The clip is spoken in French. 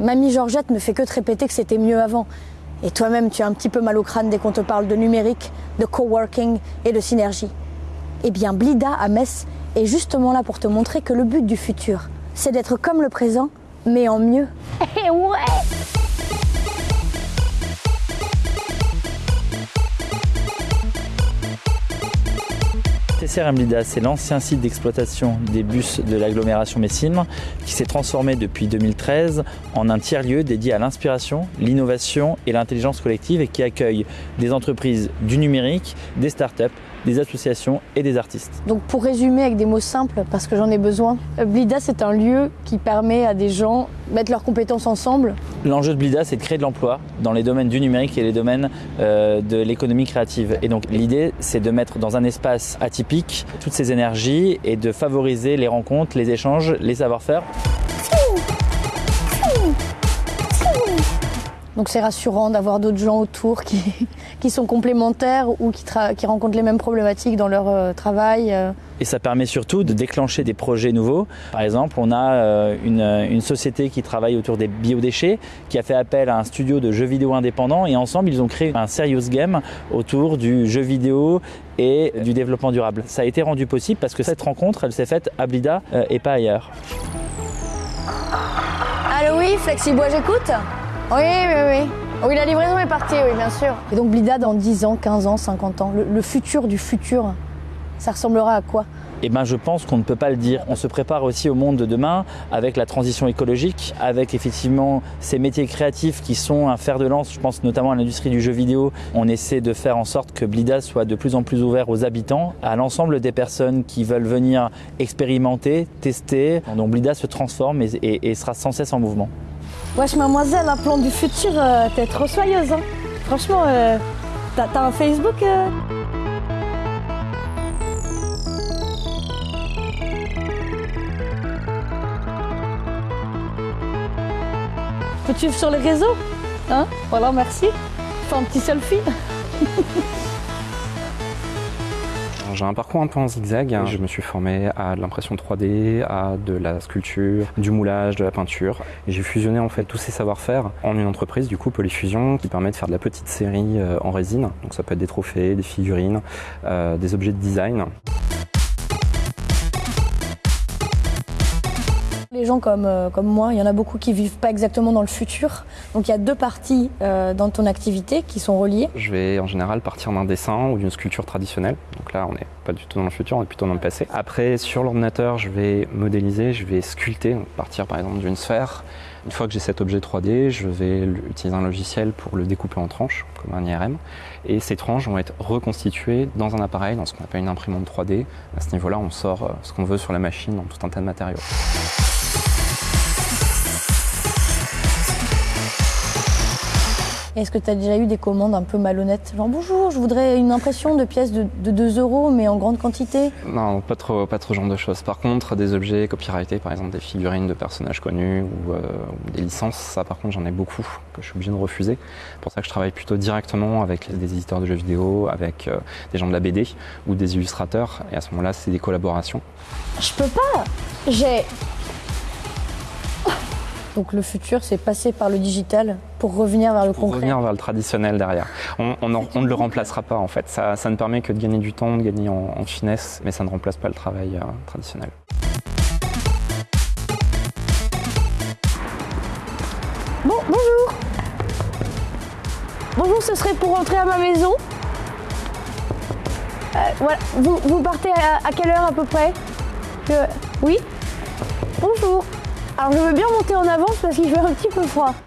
Mamie Georgette ne fait que te répéter que c'était mieux avant. Et toi-même, tu as un petit peu mal au crâne dès qu'on te parle de numérique, de coworking et de synergie. Eh bien, Blida à Metz est justement là pour te montrer que le but du futur, c'est d'être comme le présent, mais en mieux. Ouais Blida, c'est l'ancien site d'exploitation des bus de l'agglomération Messine qui s'est transformé depuis 2013 en un tiers-lieu dédié à l'inspiration, l'innovation et l'intelligence collective et qui accueille des entreprises du numérique, des startups, des associations et des artistes. Donc pour résumer avec des mots simples, parce que j'en ai besoin, euh, Blida c'est un lieu qui permet à des gens de mettre leurs compétences ensemble. L'enjeu de Blida c'est de créer de l'emploi dans les domaines du numérique et les domaines euh, de l'économie créative. Et donc l'idée c'est de mettre dans un espace atypique toutes ces énergies et de favoriser les rencontres, les échanges, les savoir-faire. Donc c'est rassurant d'avoir d'autres gens autour qui, qui sont complémentaires ou qui, qui, rencontrent les mêmes problématiques dans leur euh, travail. euh. Et ça permet surtout de déclencher des projets nouveaux. Par exemple, on a euh, une, une société qui travaille autour des biodéchets, qui a fait appel à un studio de jeux vidéo indépendant et ensemble ils ont créé un serious game autour du jeu vidéo et du développement durable. Ça a été rendu possible parce que cette rencontre, elle s'est faite à Blida euh, et pas ailleurs. Allô oui, Flexibois, j'écoute Oui, oui, oui. Oui, la livraison est partie, oui, bien sûr. Et donc Blida dans 10 ans, 15 ans, 50 ans, le, le futur du futur, ça ressemblera à quoi? Eh ben, je pense qu'on ne peut pas le dire. On se prépare aussi au monde de demain avec la transition écologique, avec effectivement ces métiers créatifs qui sont un fer de lance. Je pense notamment à l'industrie du jeu vidéo. On essaie de faire en sorte que Blida soit de plus en plus ouvert aux habitants, à l'ensemble des personnes qui veulent venir expérimenter, tester. Donc Blida se transforme et, et- et sera sans cesse en mouvement. Wesh, mademoiselle, un plan du futur, euh, t'es trop soyeuse, hein Franchement, euh, t'as un Facebook euh Peux te suivre sur les réseaux? Hein? Voilà, merci. Fais un petit selfie. J'ai un parcours un peu en zigzag. Je me suis formé à de l'impression 3D, à de la sculpture, du moulage, de la peinture. J'ai fusionné en fait tous ces savoir-faire en une entreprise, du coup Polyfusion, qui permet de faire de la petite série euh, en résine. Donc ça peut être des trophées, des figurines, euh, des objets de design. Les gens comme, euh, comme moi, il y en a beaucoup qui vivent pas exactement dans le futur. Donc il y a deux parties euh, dans ton activité qui sont reliées. Je vais en général partir d'un dessin ou d'une sculpture traditionnelle. Donc là, on n'est pas du tout dans le futur, on est plutôt dans le passé. Après, sur l'ordinateur, je vais modéliser, je vais sculpter, donc partir par exemple d'une sphère. Une fois que j'ai cet objet 3D, je vais utiliser un logiciel pour le découper en tranches, comme un IRM. Et ces tranches vont être reconstituées dans un appareil, dans ce qu'on appelle une imprimante 3D. À ce niveau-là, on sort euh, ce qu'on veut sur la machine dans tout un tas de matériaux. Est-ce que tu as déjà eu des commandes un peu malhonnêtes Genre bonjour, je voudrais une impression de pièces de, de 2 euros mais en grande quantité. Non, pas trop, pas trop ce genre de choses. Par contre, des objets copyrightés, par exemple des figurines de personnages connus ou, euh, ou des licences, ça par contre j'en ai beaucoup que je suis obligé de refuser. C'est pour ça que je travaille plutôt directement avec les- des éditeurs de jeux vidéo, avec euh, des gens de la BD ou des illustrateurs. Et à ce moment-là, c'est des collaborations. Je peux pas J'ai. Donc le futur, c'est passer par le digital pour revenir vers le Pour concret. revenir vers le traditionnel derrière. On, on en- on ne le remplacera pas en fait. Ça, ça ne permet que de gagner du temps, de gagner en, en finesse, mais ça ne remplace pas le travail euh, traditionnel. Bon, bonjour Bonjour, ce serait pour rentrer à ma maison. Euh, voilà, vous, vous partez à, à quelle heure à peu près? Je- Oui? Bonjour Alors je veux bien monter en avance parce qu'il fait un petit peu froid.